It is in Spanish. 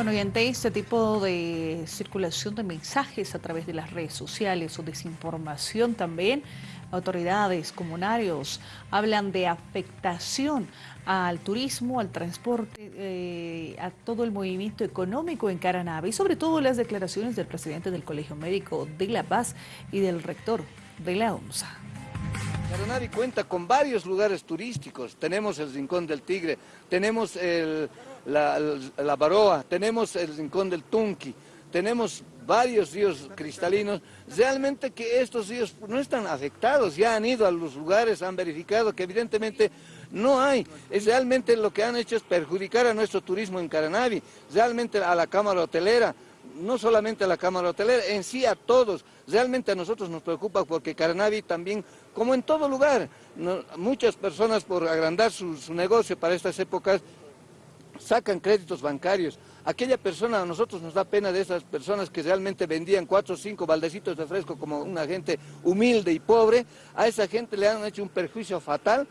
Bueno, y ante este tipo de circulación de mensajes a través de las redes sociales o desinformación también, autoridades, comunarios, hablan de afectación al turismo, al transporte, eh, a todo el movimiento económico en Caranavi y sobre todo las declaraciones del presidente del Colegio Médico de La Paz y del rector de la OMSA. Caranavi cuenta con varios lugares turísticos, tenemos el Rincón del Tigre, tenemos la, Baroa, tenemos el Rincón del Tunqui, tenemos varios ríos cristalinos, realmente que estos ríos no están afectados, ya han ido a los lugares, han verificado que evidentemente no hay, es realmente lo que han hecho es perjudicar a nuestro turismo en Caranavi, realmente a la Cámara Hotelera, no solamente a la Cámara Hotelera, en sí a todos. Realmente a nosotros nos preocupa porque Caranavi también, como en todo lugar, muchas personas por agrandar su, negocio para estas épocas, sacan créditos bancarios. Aquella persona, a nosotros nos da pena de esas personas que realmente vendían cuatro o cinco baldecitos de fresco como una gente humilde y pobre, a esa gente le han hecho un perjuicio fatal,